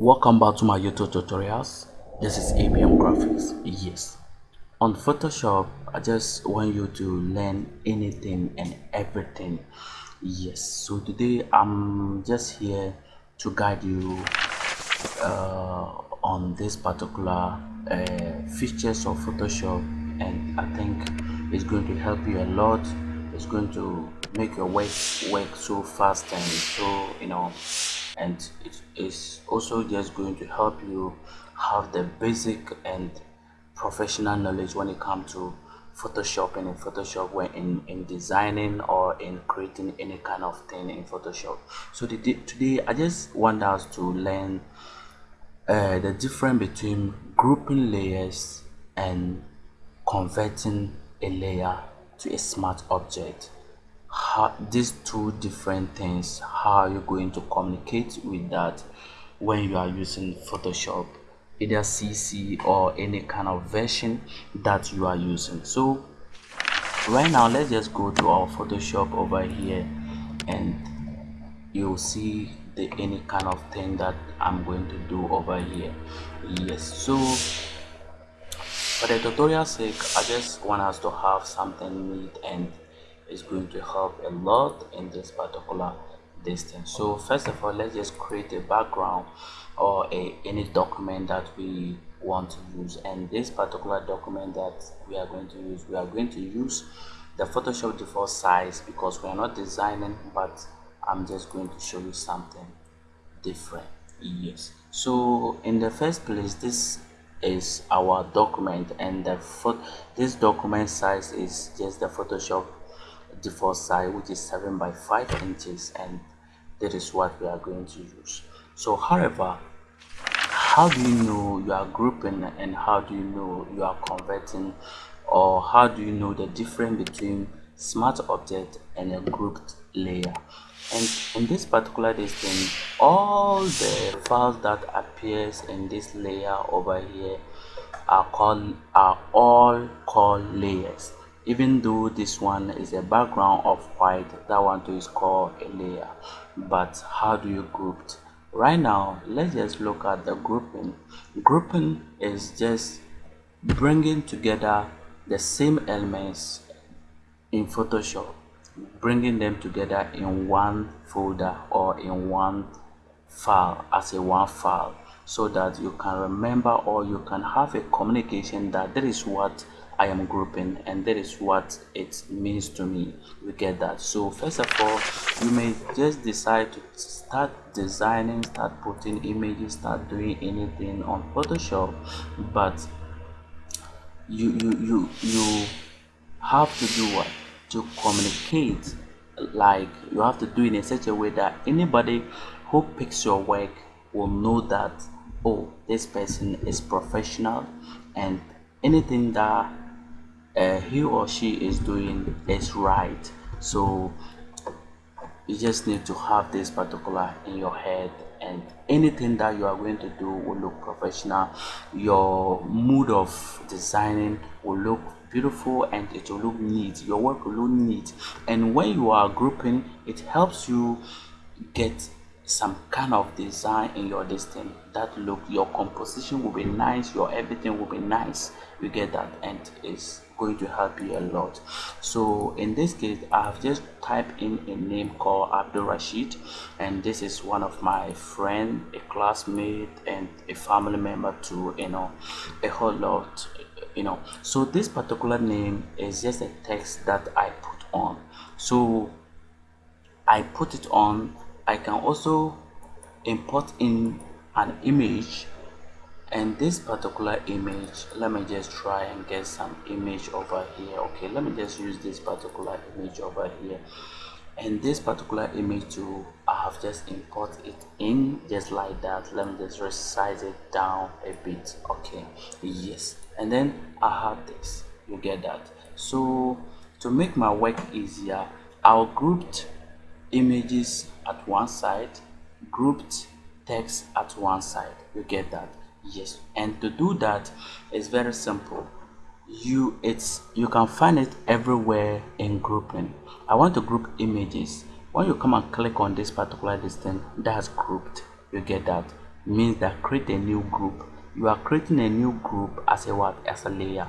welcome back to my youtube tutorials. This is abm graphics. Yes. On photoshop i just want you to learn anything and everything. Yes. So today i'm just here to guide you uh, on this particular uh, features of photoshop. And i think it's going to help you a lot. It's going to make your work work so fast and so you know and it is also just going to help you have the basic and professional knowledge when it comes to Photoshop and in Photoshop when in, in designing or in creating any kind of thing in Photoshop. So today, today I just want us to learn uh, the difference between grouping layers and converting a layer to a smart object how these two different things how are you going to communicate with that when you are using photoshop either cc or any kind of version that you are using. So right now let's just go to our photoshop over here and you'll see the any kind of thing that i'm going to do over here. Yes so for the tutorial sake i just want us to have something neat and is going to help a lot in this particular distance so first of all let's just create a background or a any document that we want to use. And this particular document that we are going to use we are going to use the photoshop default size because we are not designing but i'm just going to show you something different. Yes. So in the first place this is our document and the this document size is just the photoshop default size which is 7 by 5 inches and that is what we are going to use. So however how do you know you are grouping and how do you know you are converting? Or how do you know the difference between smart object and a grouped layer? And in this particular thing all the files that appears in this layer over here are called are all called layers even though this one is a background of white that one too is called a layer but how do you group it? right now let's just look at the grouping grouping is just bringing together the same elements in photoshop bringing them together in one folder or in one file as a one file so that you can remember or you can have a communication that that is what I am grouping and that is what it means to me. We get that. So first of all you may just decide to start designing start putting images start doing anything on Photoshop but you you you you have to do what? To communicate. Like you have to do it in such a way that anybody who picks your work will know that oh this person is professional and anything that uh, he or she is doing is right. So you just need to have this particular in your head and anything that you are going to do will look professional. Your mood of designing will look beautiful and it will look neat. Your work will look neat. And when you are grouping it helps you get some kind of design in your distance that look your composition will be nice your everything will be nice. You get that and it's going to help you a lot. So in this case i have just typed in a name called abdul rashid and this is one of my friend a classmate and a family member to you know a whole lot you know. So this particular name is just a text that i put on. So i put it on. I can also import in an image and this particular image let me just try and get some image over here okay? Let me just use this particular image over here. And this particular image too i have just import it in just like that. Let me just resize it down a bit okay? Yes. And then i have this. You get that. So to make my work easier i'll grouped images at one side grouped text at one side. You get that yes. And to do that it's very simple. You it's you can find it everywhere in grouping. I want to group images. When you come and click on this particular distance that's grouped you get that. Means that create a new group. You are creating a new group as a what as a layer.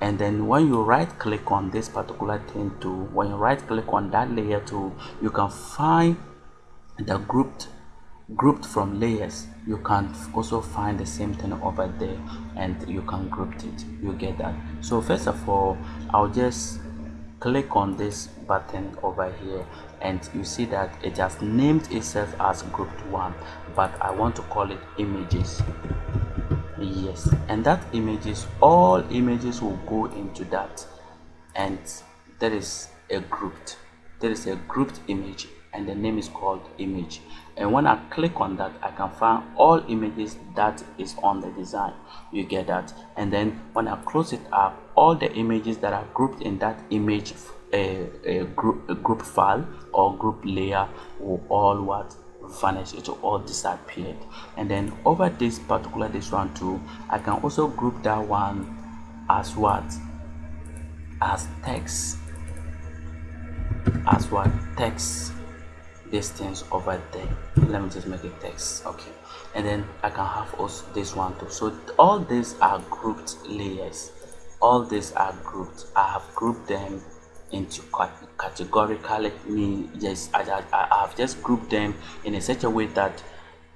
And then when you right click on this particular thing to when you right click on that layer to you can find the grouped grouped from layers you can also find the same thing over there and you can group it. You get that. So first of all i'll just click on this button over here and you see that it has named itself as grouped one but i want to call it images. Yes and that images all images will go into that. And there is a grouped there is a grouped image and the name is called image and when i click on that i can find all images that is on the design. You get that? And then when i close it up all the images that are grouped in that image a, a group a group file or group layer will all what? Vanish. It will all disappear. And then over this particular this one too i can also group that one as what? As text. As what? Text distance over there. Let me just make it text okay. And then i can have also this one too. So all these are grouped layers. All these are grouped. I have grouped them into categorically me yes I, I, I have just grouped them in a such a way that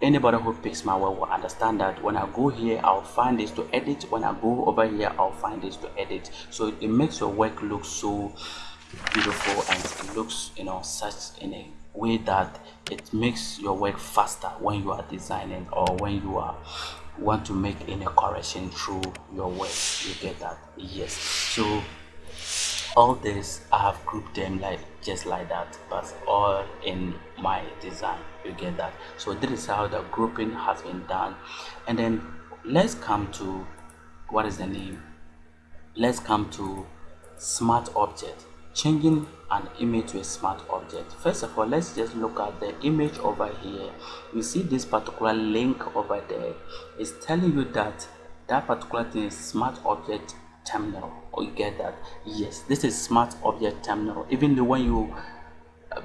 anybody who picks my work will understand that when I go here I'll find this to edit. When I go over here I'll find this to edit. So it makes your work look so beautiful and it looks you know such in a way that it makes your work faster when you are designing or when you are want to make any correction through your work you get that yes. So all this i have grouped them like just like that but all in my design you get that. So this is how the grouping has been done. And then let's come to what is the name? Let's come to smart object changing an image to a smart object. First of all let's just look at the image over here. You see this particular link over there. Is telling you that that particular thing is smart object thumbnail. Or you get that? Yes this is smart object thumbnail. Even though when you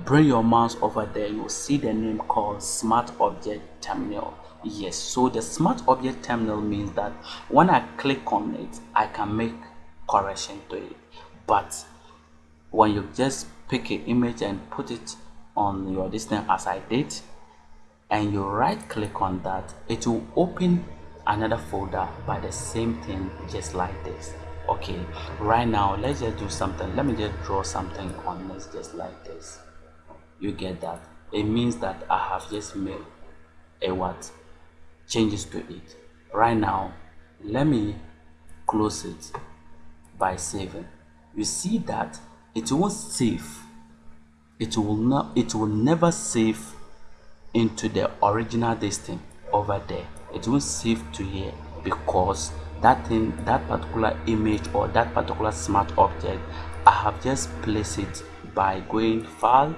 bring your mouse over there you will see the name called smart object thumbnail. Yes so the smart object thumbnail means that when i click on it i can make correction to it. But when you just pick an image and put it on your distance as I did and you right click on that it will open another folder by the same thing just like this. Okay right now let's just do something. Let me just draw something on this just like this. You get that? It means that I have just made a what? Changes to it. Right now let me close it by saving. You see that it won't save it will not it will never save into the original distance over there. It won't save to here because that thing that particular image or that particular smart object i have just placed it by going file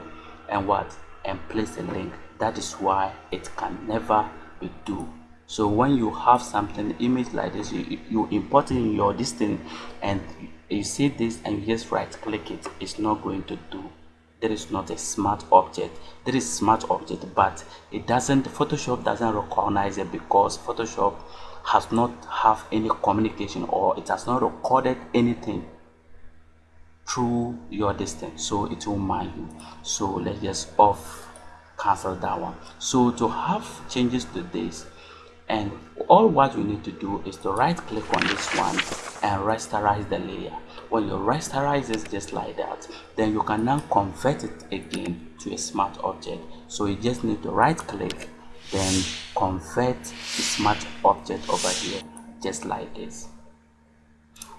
and what? And place a link. That is why it can never be do. So when you have something image like this you, you import in your distance and see this and you just right click it it's not going to do. There is not a smart object. There is smart object but it doesn't photoshop doesn't recognize it because photoshop has not have any communication or it has not recorded anything through your distance so it will mind you. So let's just off cancel that one. So to have changes to this and all what we need to do is to right click on this one and rasterize the layer when you rasterize it just like that then you can now convert it again to a smart object. So you just need to right click then convert the smart object over here just like this.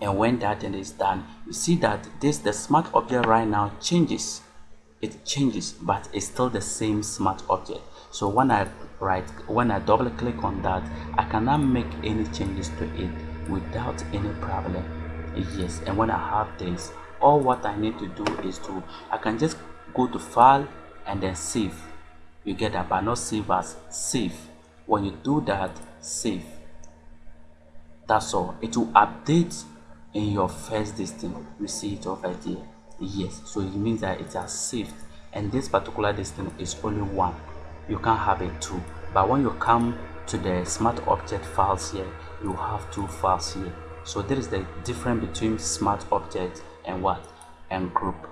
And when that is done you see that this the smart object right now changes. It changes but it's still the same smart object. So when i right when i double click on that i cannot make any changes to it without any problem yes and when i have this all what i need to do is to i can just go to file and then save. You get that? But not save as save. When you do that save. That's all. It will update in your first distance you see it over here yes. So it means that it has saved. And this particular distance is only one. You can't have it two. But when you come to the smart object files here you have two files here so there is the difference between smart object and what? And group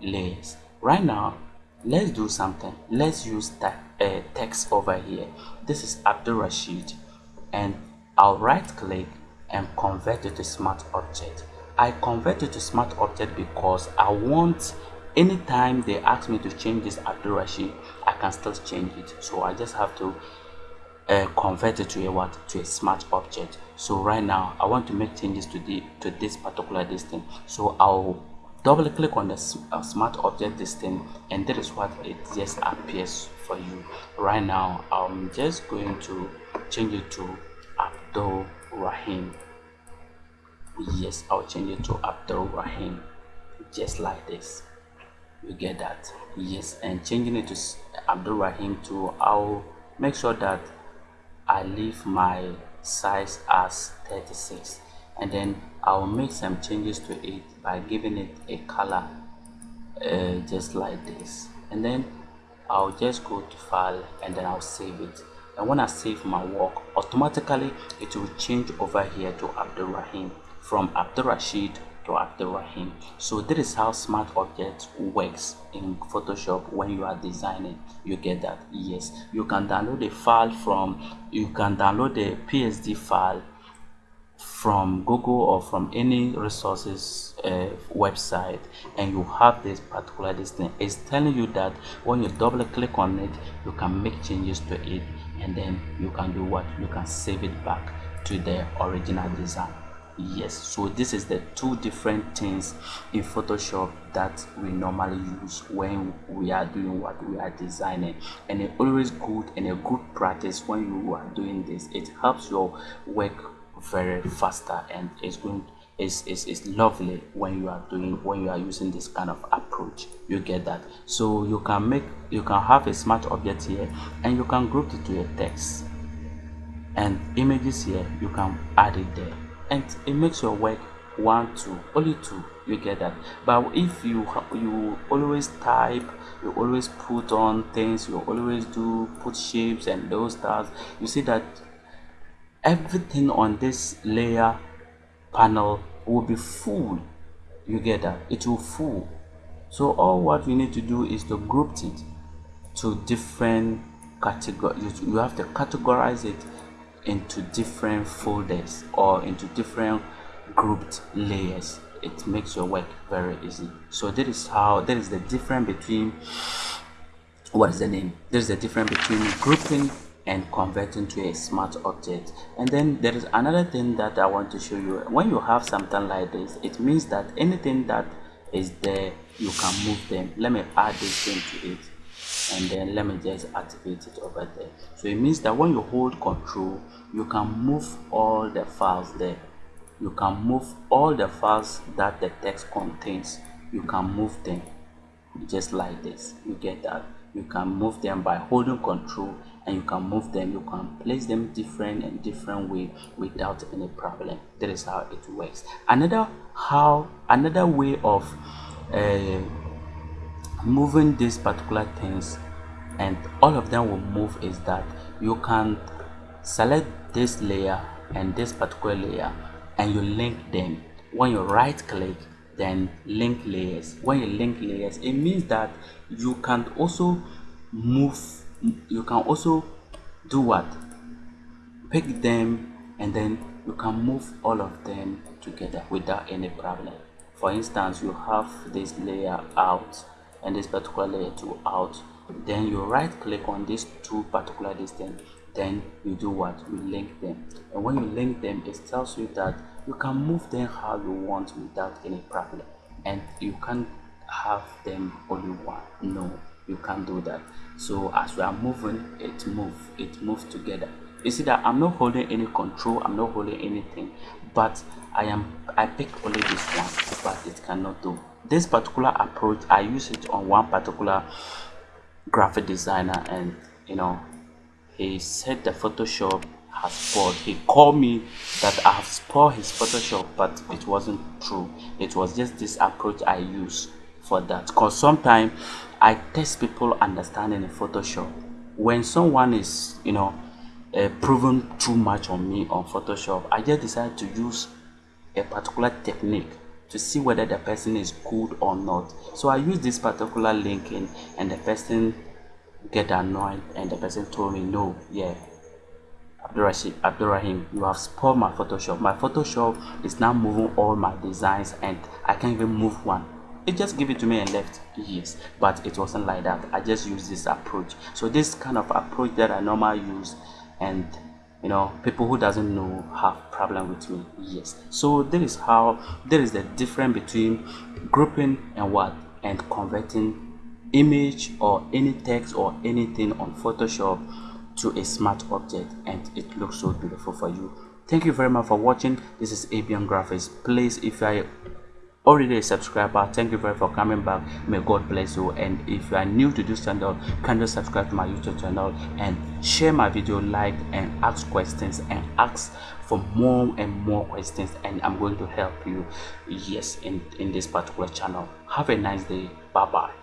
layers. Right now let's do something. Let's use that uh, text over here. This is Abdul Rashid. And I'll right click and convert it to smart object. I convert it to smart object because I want anytime they ask me to change this Abdul Rashid I can still change it. So I just have to uh, convert it to a what? To a smart object. So right now I want to make changes to the to this particular distance so I'll double click on the uh, smart object distance and that is what it just appears for you. Right now I'm just going to change it to Abdul Rahim. Yes I'll change it to Abdul Rahim just like this. You get that? Yes and changing it to Abdul Rahim to I'll make sure that I leave my size as 36 and then I'll make some changes to it by giving it a color uh, just like this. And then I'll just go to file and then I'll save it. And when I save my work automatically it will change over here to Abdul Rahim from Abdul Rashid to Abdul Rahim so this is how smart object works in Photoshop when you are designing. You get that? Yes. You can download a file from you can download the PSD file from Google or from any resources uh, website and you have this particular thing. It's telling you that when you double click on it you can make changes to it and then you can do what? You can save it back to the original design yes so this is the two different things in photoshop that we normally use when we are doing what we are designing. And it's always good and a good practice when you are doing this it helps your work very faster and it's going is is lovely when you are doing when you are using this kind of approach. You get that. So you can make you can have a smart object here and you can group it to a text. And images here you can add it there and it makes your work one two only two you get that. But if you you always type you always put on things you always do put shapes and those stuff you see that everything on this layer panel will be full. You get that? It will full. So all what you need to do is to group it to different categories you have to categorize it into different folders or into different grouped layers. It makes your work very easy. So that is how that is the difference between what is the name? There's the difference between grouping and converting to a smart object. And then there is another thing that i want to show you. When you have something like this it means that anything that is there you can move them. Let me add this to it and then let me just activate it over there. So it means that when you hold control you can move all the files there. You can move all the files that the text contains. You can move them just like this. You get that? You can move them by holding control and you can move them. You can place them different and different way without any problem. That is how it works. Another how another way of uh, moving these particular things and all of them will move is that you can select this layer and this particular layer and you link them. When you right click then link layers. When you link layers it means that you can also move you can also do what? Pick them and then you can move all of them together without any problem. For instance you have this layer out and this particular layer to out then you right click on these two particular distance. Then you do what? You link them. And when you link them it tells you that you can move them how you want without any problem. And you can't have them only one no you can't do that. So as we are moving it move it moves together. You see that i'm not holding any control i'm not holding anything but i am i pick only this one but it cannot do. This particular approach i use it on one particular graphic designer and you know he said the photoshop has spoiled he called me that i have spoiled his photoshop but it wasn't true. It was just this approach i use for that. Because sometimes i test people understanding in photoshop. When someone is you know uh, proven too much on me on photoshop i just decided to use a particular technique to see whether the person is good or not so i use this particular linking and the person get annoyed and the person told me no yeah Abdurrahim, Abdurrahim, you have spoiled my Photoshop. My Photoshop is now moving all my designs and I can't even move one. It just give it to me and left. Yes, but it wasn't like that. I just use this approach. So this kind of approach that I normally use and you know people who doesn't know have problem with me yes. So there is how there is the difference between grouping and what? And converting image or any text or anything on photoshop to a smart object and it looks so beautiful for you. Thank you very much for watching. This is ABM graphics. Please if are already a subscriber thank you very much for coming back. May god bless you. And if you are new to this channel kindly subscribe to my youtube channel and share my video like and ask questions and ask for more and more questions and i'm going to help you. Yes in in this particular channel. Have a nice day. Bye bye